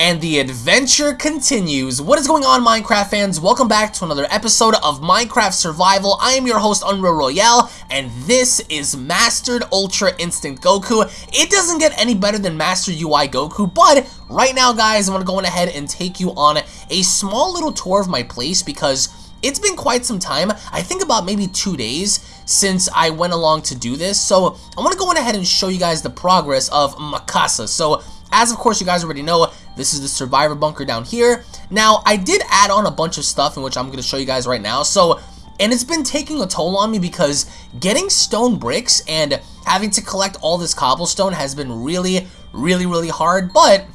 and the adventure continues. What is going on, Minecraft fans? Welcome back to another episode of Minecraft Survival. I am your host, Unreal Royale, and this is Mastered Ultra Instinct Goku. It doesn't get any better than Master UI Goku, but right now, guys, I'm going to go ahead and take you on a small little tour of my place because it's been quite some time, I think about maybe two days since I went along to do this, so I want to go ahead and show you guys the progress of Makasa. So, as of course you guys already know, this is the survivor bunker down here. Now, I did add on a bunch of stuff in which I'm going to show you guys right now, so, and it's been taking a toll on me because getting stone bricks and having to collect all this cobblestone has been really, really, really hard, but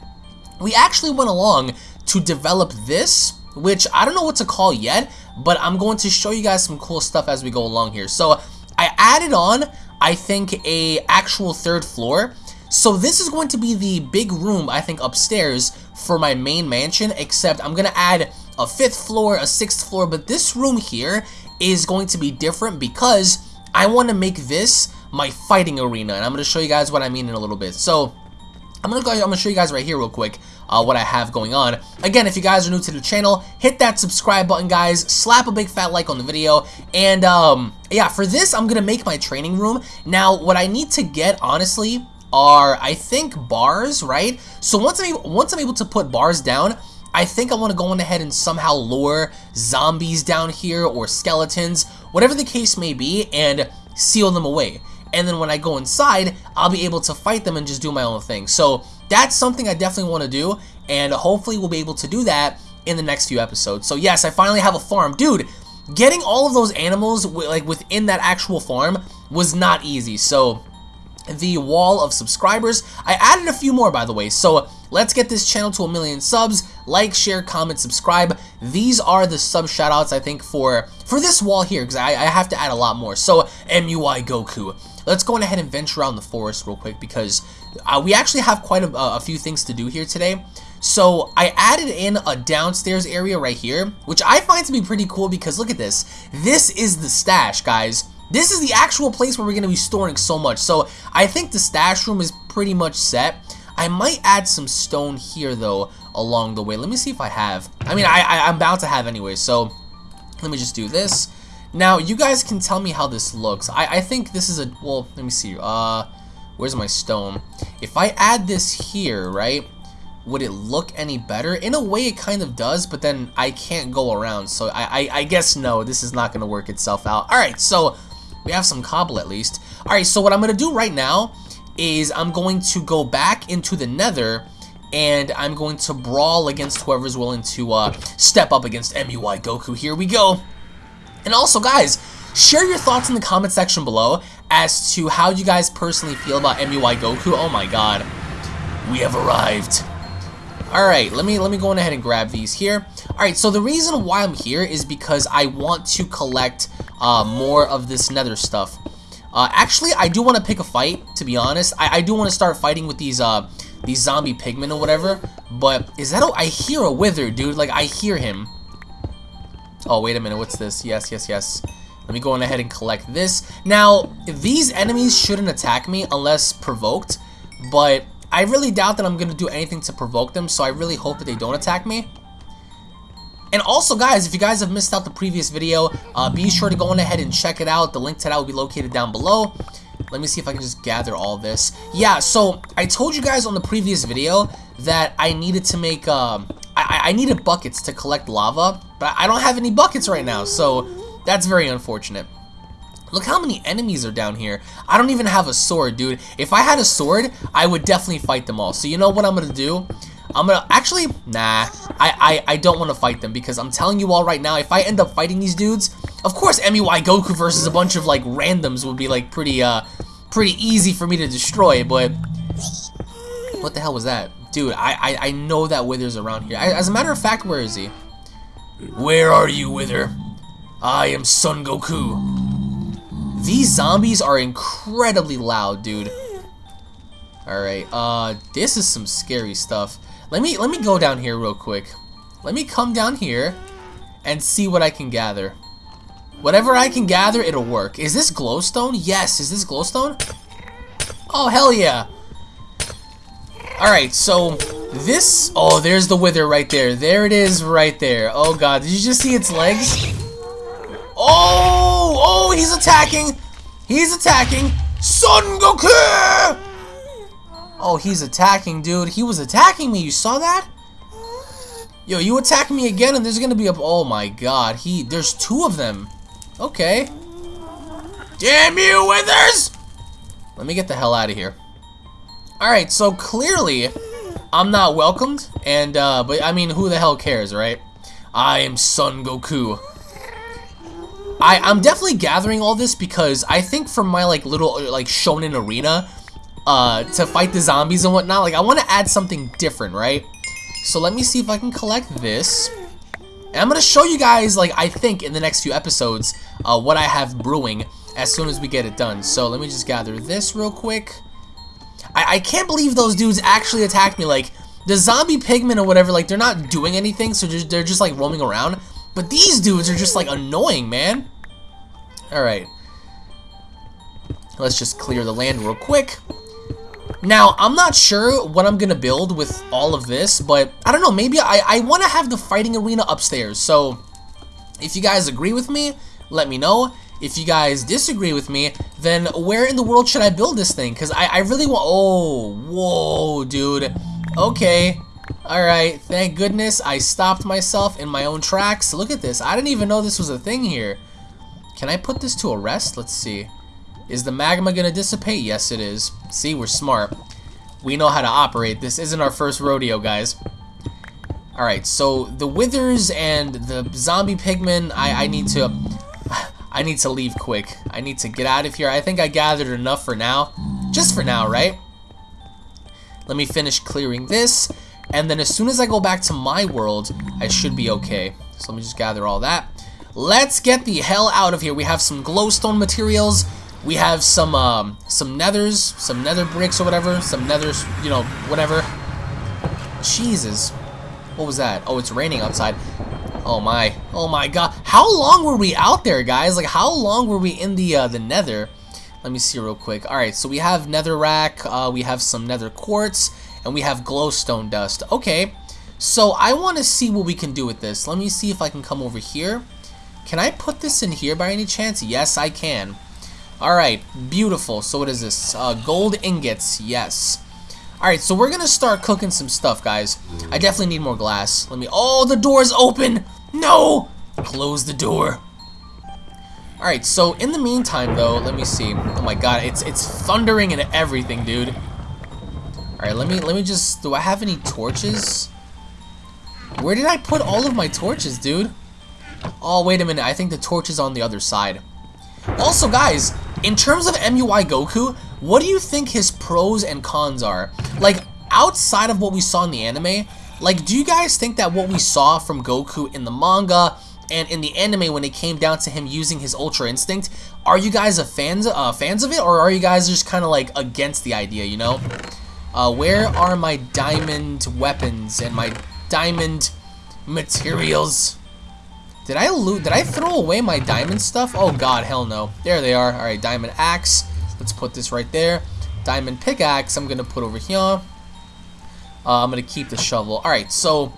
we actually went along to develop this, which I don't know what to call yet, but I'm going to show you guys some cool stuff as we go along here. So I added on, I think, a actual third floor. So this is going to be the big room, I think, upstairs for my main mansion, except I'm going to add a fifth floor, a sixth floor, but this room here is going to be different because I want to make this my fighting arena, and I'm going to show you guys what I mean in a little bit. So I'm gonna go. I'm gonna show you guys right here real quick uh, what I have going on. Again, if you guys are new to the channel, hit that subscribe button, guys. Slap a big fat like on the video, and um, yeah, for this, I'm gonna make my training room. Now, what I need to get, honestly, are I think bars, right? So once I'm able, once I'm able to put bars down. I think I want to go on ahead and somehow lure zombies down here or skeletons, whatever the case may be, and seal them away and then when I go inside, I'll be able to fight them and just do my own thing. So that's something I definitely want to do, and hopefully we'll be able to do that in the next few episodes. So yes, I finally have a farm. Dude, getting all of those animals like within that actual farm was not easy. So the wall of subscribers. I added a few more, by the way, so let's get this channel to a million subs. Like, share, comment, subscribe. These are the sub shoutouts, I think, for, for this wall here, because I, I have to add a lot more. So, MUI Goku. Let's go ahead and venture around the forest real quick, because uh, we actually have quite a, a few things to do here today. So I added in a downstairs area right here, which I find to be pretty cool because look at this. This is the stash, guys. This is the actual place where we're going to be storing so much. So I think the stash room is pretty much set. I might add some stone here, though, along the way. Let me see if I have. I mean, I, I, I'm bound to have anyway, so let me just do this. Now, you guys can tell me how this looks. I, I think this is a... Well, let me see. Uh, Where's my stone? If I add this here, right, would it look any better? In a way, it kind of does, but then I can't go around, so I, I, I guess no, this is not going to work itself out. Alright, so we have some cobble at least. Alright, so what I'm going to do right now is I'm going to go back into the nether and I'm going to brawl against whoever's willing to uh, step up against MUI Goku. Here we go. And also, guys, share your thoughts in the comment section below as to how you guys personally feel about MUI Goku. Oh my god. We have arrived. Alright, let me let me go on ahead and grab these here. Alright, so the reason why I'm here is because I want to collect uh, more of this nether stuff. Uh, actually, I do want to pick a fight, to be honest. I, I do want to start fighting with these uh, these zombie pigmen or whatever. But is that a, I hear a wither, dude. Like, I hear him. Oh, wait a minute. What's this? Yes, yes, yes. Let me go on ahead and collect this. Now, these enemies shouldn't attack me unless provoked. But I really doubt that I'm going to do anything to provoke them. So I really hope that they don't attack me. And also, guys, if you guys have missed out the previous video, uh, be sure to go on ahead and check it out. The link to that will be located down below. Let me see if I can just gather all this. Yeah, so I told you guys on the previous video that I needed to make, um, I, I needed buckets to collect lava, but I don't have any buckets right now, so that's very unfortunate. Look how many enemies are down here. I don't even have a sword, dude. If I had a sword, I would definitely fight them all. So you know what I'm going to do? I'm gonna, actually, nah, I, I, I don't want to fight them because I'm telling you all right now, if I end up fighting these dudes, of course MUI Goku versus a bunch of like randoms would be like pretty, uh, pretty easy for me to destroy, but what the hell was that? Dude, I, I, I know that Wither's around here. I, as a matter of fact, where is he? Where are you, Wither? I am Son Goku. These zombies are incredibly loud, dude. Alright, uh, this is some scary stuff. Let me let me go down here real quick. Let me come down here and see what I can gather. Whatever I can gather, it'll work. Is this glowstone? Yes, is this glowstone? Oh, hell yeah. Alright, so This, oh, there's the wither right there. There it is right there. Oh god, did you just see its legs? Oh, oh, he's attacking. He's attacking. Son Goku! Oh, he's attacking, dude. He was attacking me. You saw that? Yo, you attack me again and there's gonna be a... Oh my god. He... There's two of them. Okay. Damn you, Withers! Let me get the hell out of here. Alright, so clearly, I'm not welcomed. And, uh, but I mean, who the hell cares, right? I am Son Goku. I, I'm definitely gathering all this because I think from my, like, little, like, shonen arena, uh, to fight the zombies and whatnot, like, I want to add something different, right? So let me see if I can collect this. And I'm going to show you guys, like, I think in the next few episodes, uh, what I have brewing as soon as we get it done. So let me just gather this real quick. I, I can't believe those dudes actually attacked me. Like, the zombie pigmen or whatever, like, they're not doing anything, so just, they're just, like, roaming around. But these dudes are just, like, annoying, man. Alright. Let's just clear the land real quick. Now, I'm not sure what I'm to build with all of this, but I don't know, maybe I, I want to have the fighting arena upstairs. So, if you guys agree with me, let me know. If you guys disagree with me, then where in the world should I build this thing? Because I, I really want... Oh, whoa, dude. Okay. Alright, thank goodness I stopped myself in my own tracks. Look at this. I didn't even know this was a thing here. Can I put this to a rest? Let's see. Is the magma going to dissipate? Yes, it is. See, we're smart. We know how to operate. This isn't our first rodeo, guys. Alright, so the withers and the zombie pigmen, I, I need to... I need to leave quick. I need to get out of here. I think I gathered enough for now. Just for now, right? Let me finish clearing this. And then as soon as I go back to my world, I should be okay. So let me just gather all that. Let's get the hell out of here. We have some glowstone materials. We have some um, some nethers, some nether bricks or whatever. Some nethers, you know, whatever. Jesus. What was that? Oh, it's raining outside. Oh my, oh my god. How long were we out there, guys? Like, how long were we in the uh, the nether? Let me see real quick. Alright, so we have netherrack, uh, we have some nether quartz, and we have glowstone dust. Okay, so I want to see what we can do with this. Let me see if I can come over here. Can I put this in here by any chance? Yes, I can. Alright, beautiful. So what is this? Uh, gold ingots, yes. Alright, so we're gonna start cooking some stuff, guys. I definitely need more glass. Let me... Oh, the door's open! No! Close the door. Alright, so in the meantime, though, let me see. Oh my god, it's it's thundering and everything, dude. Alright, let me let me just... Do I have any torches? Where did I put all of my torches, dude? Oh, wait a minute. I think the torch is on the other side. Also, guys, in terms of MUI Goku, what do you think his pros and cons are? Like, outside of what we saw in the anime, like, do you guys think that what we saw from Goku in the manga and in the anime when it came down to him using his Ultra Instinct, are you guys a fans uh, fans of it, or are you guys just kind of like against the idea? You know, uh, where are my diamond weapons and my diamond materials? Did I loot? Did I throw away my diamond stuff? Oh God, hell no. There they are. All right, diamond axe. Let's put this right there. Diamond pickaxe. I'm gonna put over here. Uh, I'm going to keep the shovel. Alright, so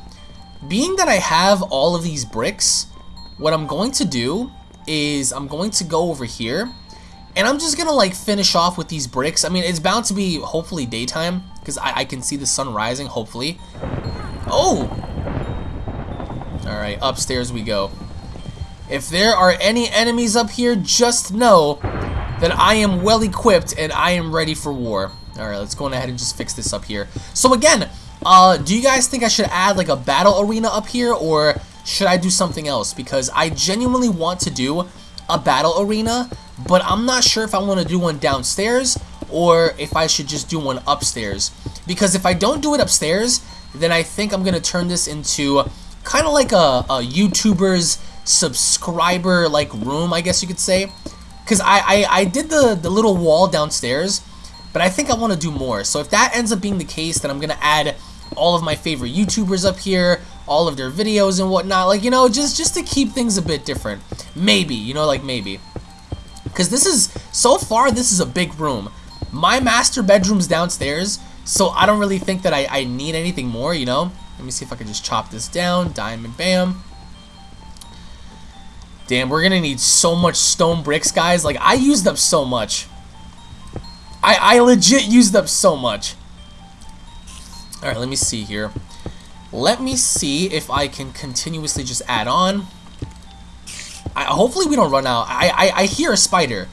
being that I have all of these bricks, what I'm going to do is I'm going to go over here and I'm just going to like finish off with these bricks. I mean, it's bound to be hopefully daytime because I, I can see the sun rising, hopefully. Oh! Alright, upstairs we go. If there are any enemies up here, just know that I am well equipped and I am ready for war. Alright, let's go ahead and just fix this up here. So again, uh, do you guys think I should add like a battle arena up here or should I do something else? Because I genuinely want to do a battle arena, but I'm not sure if I want to do one downstairs or if I should just do one upstairs. Because if I don't do it upstairs, then I think I'm going to turn this into kind of like a, a YouTuber's subscriber like room, I guess you could say. Because I, I, I did the, the little wall downstairs, but I think I want to do more. So if that ends up being the case, then I'm going to add all of my favorite YouTubers up here, all of their videos and whatnot. Like, you know, just, just to keep things a bit different. Maybe, you know, like maybe. Because this is, so far, this is a big room. My master bedroom's downstairs, So I don't really think that I, I need anything more, you know? Let me see if I can just chop this down. Diamond bam. Damn, we're gonna need so much stone bricks, guys. Like, I used up so much. I, I legit used up so much. Alright, let me see here. Let me see if I can continuously just add on. I, hopefully we don't run out. I, I, I hear a spider.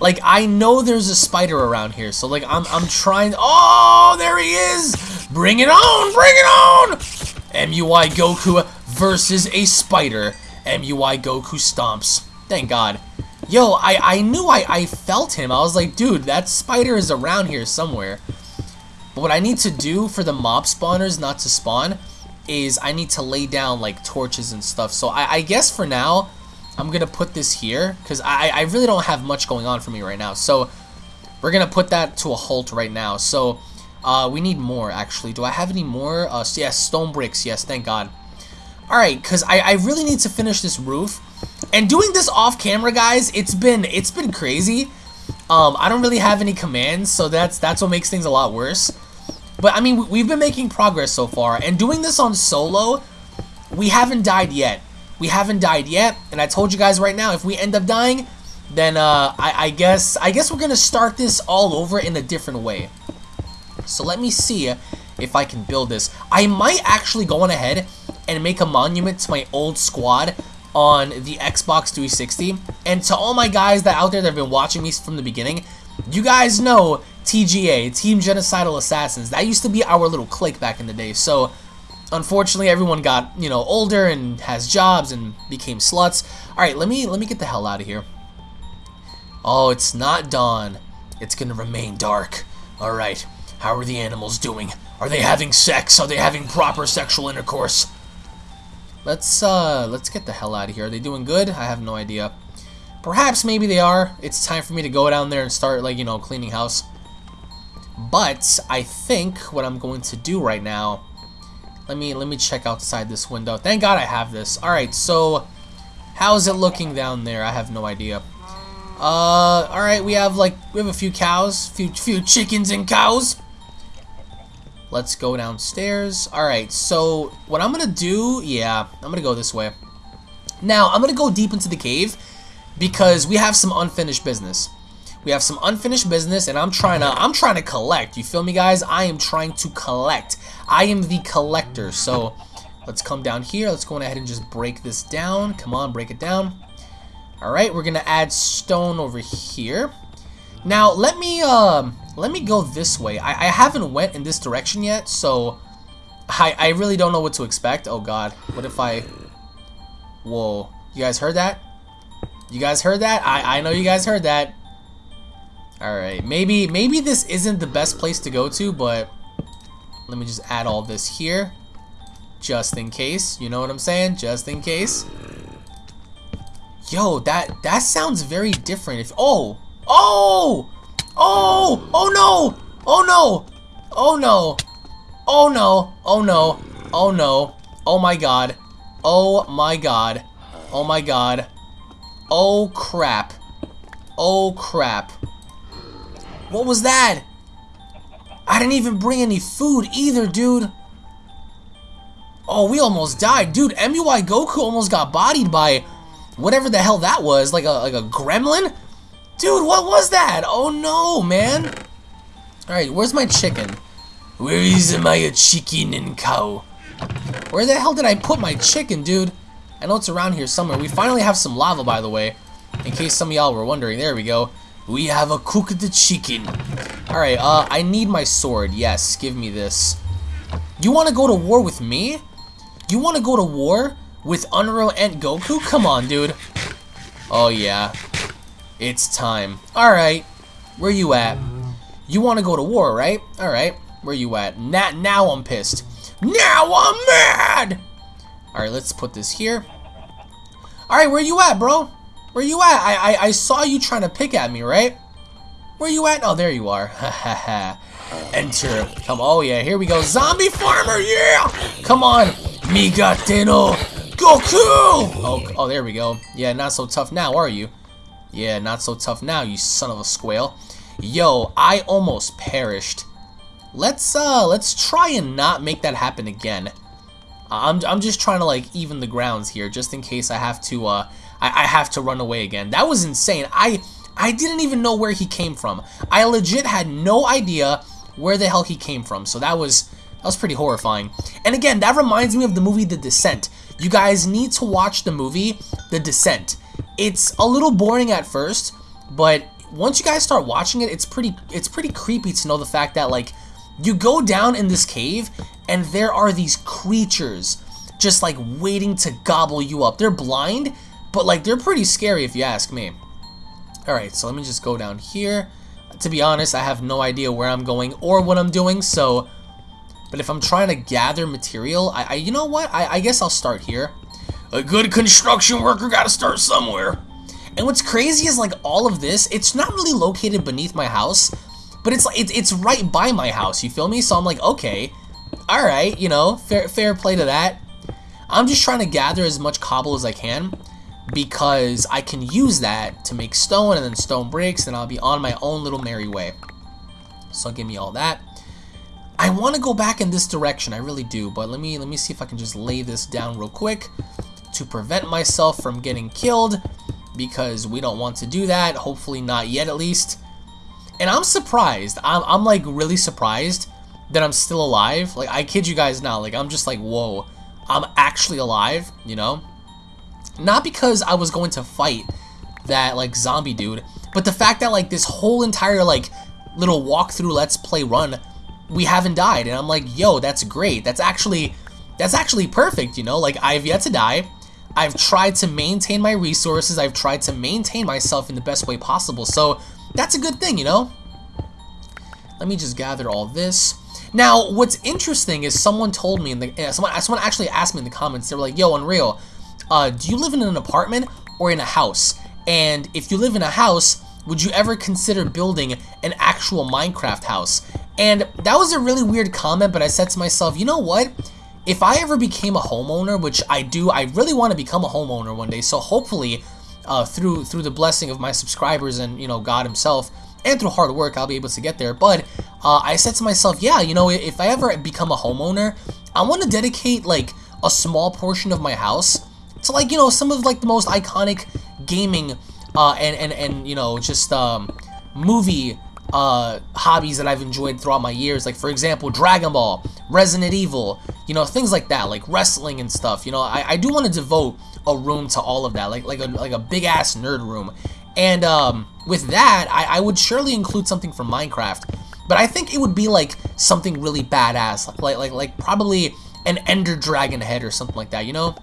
Like, I know there's a spider around here, so, like, I'm, I'm trying... Oh, there he is! Bring it on! Bring it on! MUI Goku versus a spider. MUI Goku stomps. Thank God. Yo, I, I knew I, I felt him. I was like, dude, that spider is around here somewhere. But what I need to do for the mob spawners not to spawn is I need to lay down, like, torches and stuff. So I, I guess for now, I'm going to put this here. Because I, I really don't have much going on for me right now. So we're going to put that to a halt right now. So uh, we need more, actually. Do I have any more? Uh, yes, stone bricks. Yes, thank God. Alright, because I, I really need to finish this roof. And doing this off camera, guys, it's been it's been crazy. Um, I don't really have any commands, so that's that's what makes things a lot worse. But I mean, we've been making progress so far, and doing this on solo, we haven't died yet. We haven't died yet, and I told you guys right now, if we end up dying, then uh, I, I guess I guess we're gonna start this all over in a different way. So let me see if I can build this. I might actually go on ahead and make a monument to my old squad on the Xbox 360. And to all my guys that out there that have been watching me from the beginning, you guys know TGA, Team Genocidal Assassins. That used to be our little clique back in the day. So, unfortunately, everyone got, you know, older and has jobs and became sluts. Alright, let me, let me get the hell out of here. Oh, it's not dawn. It's gonna remain dark. Alright, how are the animals doing? Are they having sex? Are they having proper sexual intercourse? Let's, uh, let's get the hell out of here. Are they doing good? I have no idea. Perhaps maybe they are. It's time for me to go down there and start, like, you know, cleaning house. But I think what I'm going to do right now, let me let me check outside this window. Thank God I have this. All right, so how's it looking down there? I have no idea. Uh, all right, we have like we have a few cows, few few chickens and cows. Let's go downstairs. All right, so what I'm gonna do, yeah, I'm gonna go this way. Now I'm gonna go deep into the cave because we have some unfinished business. We have some unfinished business, and I'm trying to I'm trying to collect. You feel me, guys? I am trying to collect. I am the collector. So let's come down here. Let's go ahead and just break this down. Come on, break it down. All right, we're gonna add stone over here. Now let me um let me go this way. I, I haven't went in this direction yet, so I I really don't know what to expect. Oh God, what if I? Whoa, you guys heard that? You guys heard that? I I know you guys heard that. Alright, maybe maybe this isn't the best place to go to, but let me just add all this here. Just in case, you know what I'm saying? Just in case. Yo, that that sounds very different. If oh, oh, oh, oh no, oh no, oh no, oh no, oh no, oh no, oh my god, oh my god, oh my god, oh crap, oh crap. What was that? I didn't even bring any food either, dude. Oh, we almost died. Dude, MUI Goku almost got bodied by whatever the hell that was. Like a, like a gremlin? Dude, what was that? Oh no, man. Alright, where's my chicken? Where is my chicken and cow? Where the hell did I put my chicken, dude? I know it's around here somewhere. We finally have some lava, by the way. In case some of y'all were wondering. There we go. We have a cooked chicken. Alright, uh, I need my sword. Yes, give me this. You want to go to war with me? You want to go to war with Unreal and Goku? Come on, dude. Oh, yeah. It's time. Alright, where you at? You want to go to war, right? Alright, where you at? Now, now I'm pissed. Now I'm mad! Alright, let's put this here. Alright, where you at, bro? Where you at? I, I, I saw you trying to pick at me, right? Where you at? Oh, there you are. Ha ha ha. Enter. Come. Oh, yeah. Here we go. Zombie farmer. Yeah. Come on. Migatte no. Goku. Oh, oh, there we go. Yeah, not so tough now, are you? Yeah, not so tough now, you son of a squale. Yo, I almost perished. let's uh let's try and not make that happen again. I'm, I'm just trying to like even the grounds here just in case I have to uh I, I have to run away again. That was insane. I I didn't even know where he came from. I legit had no idea where the hell he came from. So that was that was pretty horrifying. And again, that reminds me of the movie The Descent. You guys need to watch the movie The Descent. It's a little boring at first, but once you guys start watching it, it's pretty it's pretty creepy to know the fact that like you go down in this cave and there are these creatures just like waiting to gobble you up. They're blind, but like they're pretty scary if you ask me. Alright, so let me just go down here. To be honest, I have no idea where I'm going or what I'm doing, so... But if I'm trying to gather material, I, I you know what? I, I guess I'll start here. A good construction worker gotta start somewhere. And what's crazy is like all of this, it's not really located beneath my house, but it's like it's right by my house, you feel me? So I'm like, okay, all right, you know, fair fair play to that. I'm just trying to gather as much cobble as I can because I can use that to make stone and then stone bricks and I'll be on my own little merry way. So give me all that. I want to go back in this direction, I really do, but let me let me see if I can just lay this down real quick to prevent myself from getting killed because we don't want to do that, hopefully not yet at least. And I'm surprised, I'm, I'm like really surprised that I'm still alive. Like, I kid you guys not, like I'm just like, whoa, I'm actually alive, you know? Not because I was going to fight that, like, zombie dude, but the fact that, like, this whole entire, like, little walkthrough let's play run, we haven't died. And I'm like, yo, that's great. That's actually, that's actually perfect, you know? Like, I've yet to die. I've tried to maintain my resources. I've tried to maintain myself in the best way possible. So, that's a good thing, you know? Let me just gather all this. Now, what's interesting is someone told me in the, someone, someone actually asked me in the comments, they were like, yo, Unreal, uh, do you live in an apartment or in a house? And if you live in a house, would you ever consider building an actual Minecraft house? And that was a really weird comment, but I said to myself, you know what? If I ever became a homeowner, which I do, I really want to become a homeowner one day, so hopefully uh, through through the blessing of my subscribers and, you know, God himself, and through hard work, I'll be able to get there. But uh, I said to myself, yeah, you know, if I ever become a homeowner, I want to dedicate, like, a small portion of my house to like, you know, some of like the most iconic gaming uh, and, and, and, you know, just um, movie uh, hobbies that I've enjoyed throughout my years. Like, for example, Dragon Ball, Resident Evil, you know, things like that, like wrestling and stuff. You know, I, I do want to devote a room to all of that, like like a, like a big-ass nerd room. And um, with that, I, I would surely include something from Minecraft. But I think it would be like something really badass, like like like probably an Ender Dragon head or something like that, you know?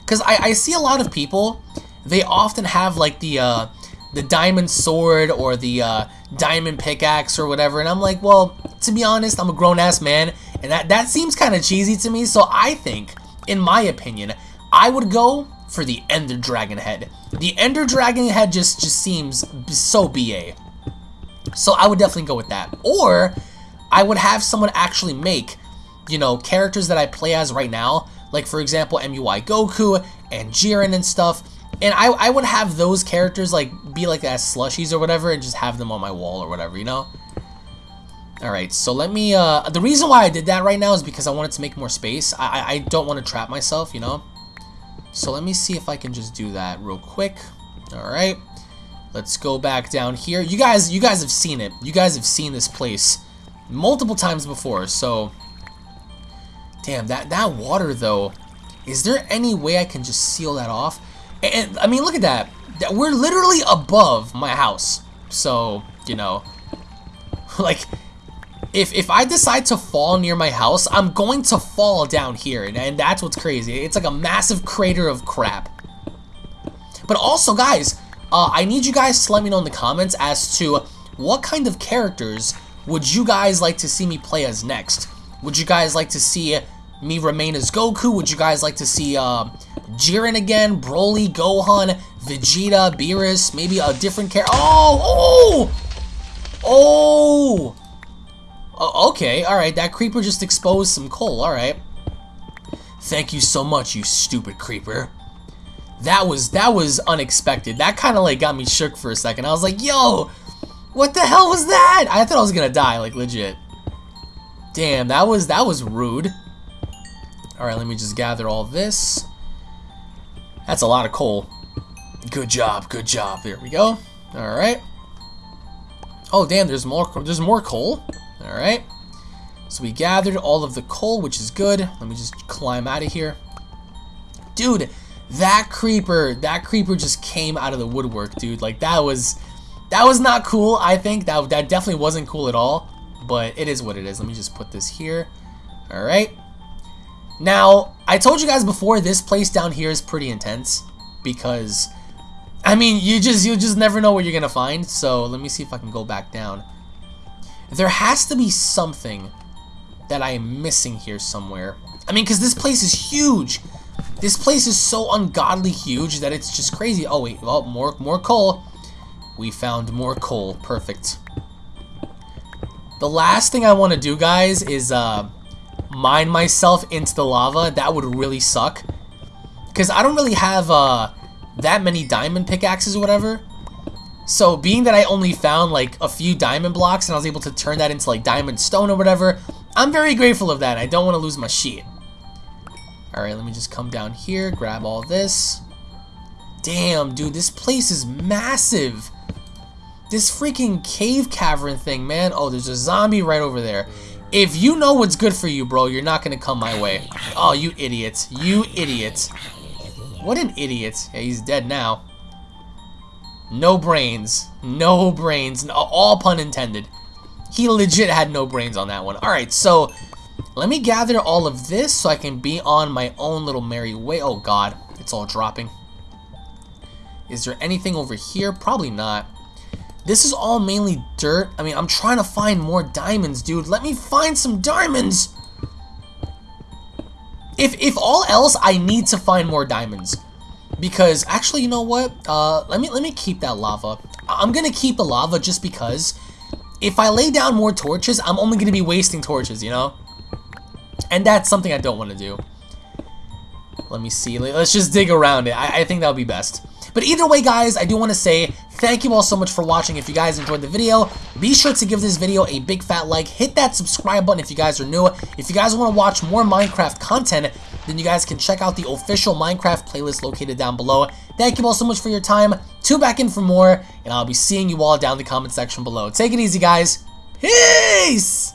Because I, I see a lot of people, they often have like the uh, the diamond sword or the uh, diamond pickaxe or whatever, and I'm like, well, to be honest, I'm a grown-ass man, and that, that seems kind of cheesy to me, so I think, in my opinion, I would go for the Ender Dragon head. The Ender Dragon head just, just seems so BA. So I would definitely go with that. Or, I would have someone actually make, you know, characters that I play as right now, like for example MUI Goku and Jiren and stuff. And I, I would have those characters like be like as slushies or whatever and just have them on my wall or whatever, you know? Alright, so let me, uh, the reason why I did that right now is because I wanted to make more space. I, I don't want to trap myself, you know? So let me see if I can just do that real quick. Alright, let's go back down here. You guys, you guys have seen it. You guys have seen this place multiple times before, so Damn, that, that water, though, is there any way I can just seal that off? And, I mean, look at that. We're literally above my house. So, you know, like, if, if I decide to fall near my house, I'm going to fall down here. And, and that's what's crazy. It's like a massive crater of crap. But also, guys, uh, I need you guys to let me know in the comments as to what kind of characters would you guys like to see me play as next? Would you guys like to see me remain as Goku? Would you guys like to see uh, Jiren again, Broly, Gohan, Vegeta, Beerus, maybe a different character? Oh, oh, oh, oh! okay, alright, that creeper just exposed some coal, alright. Thank you so much, you stupid creeper. That was, that was unexpected. That kind of like got me shook for a second. I was like, yo, what the hell was that? I thought I was gonna die, like legit. Damn, that was that was rude. Alright, let me just gather all this. That's a lot of coal. Good job, good job. There we go. Alright. Oh damn, there's more there's more coal. Alright. So we gathered all of the coal, which is good. Let me just climb out of here. Dude, that creeper, that creeper just came out of the woodwork, dude. Like that was that was not cool, I think. That that definitely wasn't cool at all. But it is what it is. Let me just put this here. Alright. Now, I told you guys before, this place down here is pretty intense. Because, I mean, you just you just never know what you're to find. So, let me see if I can go back down. There has to be something that I am missing here somewhere. I mean, because this place is huge. This place is so ungodly huge that it's just crazy. Oh, wait. well, more, more coal. We found more coal. Perfect. The last thing I want to do, guys, is uh, mine myself into the lava. That would really suck. Because I don't really have uh, that many diamond pickaxes or whatever. So being that I only found like a few diamond blocks and I was able to turn that into like diamond stone or whatever, I'm very grateful of that. I don't want to lose my sheet. Alright, let me just come down here, grab all this. Damn, dude, this place is massive. This freaking cave cavern thing, man. Oh, there's a zombie right over there. If you know what's good for you, bro, you're not to come my way. Oh, you idiot. You idiot. What an idiot. Yeah, he's dead now. No brains. No brains. All pun intended. He legit had no brains on that one. Alright, so let me gather all of this so I can be on my own little merry way. Oh, God. It's all dropping. Is there anything over here? Probably not. This is all mainly dirt. I mean, I'm trying to find more diamonds, dude. Let me find some diamonds. If, if all else, I need to find more diamonds. Because, actually, you know what? Uh, let me let me keep that lava. I'm to keep the lava just because if I lay down more torches, I'm only to be wasting torches, you know? And that's something I don't want to do. Let me see. Let's just dig around it. I, I think that would be best. But either way, guys, I do want to say thank you all so much for watching. If you guys enjoyed the video, be sure to give this video a big fat like. Hit that subscribe button if you guys are new. If you guys want to watch more Minecraft content, then you guys can check out the official Minecraft playlist located down below. Thank you all so much for your time. Tune back in for more, and I'll be seeing you all down in the comment section below. Take it easy, guys. Peace!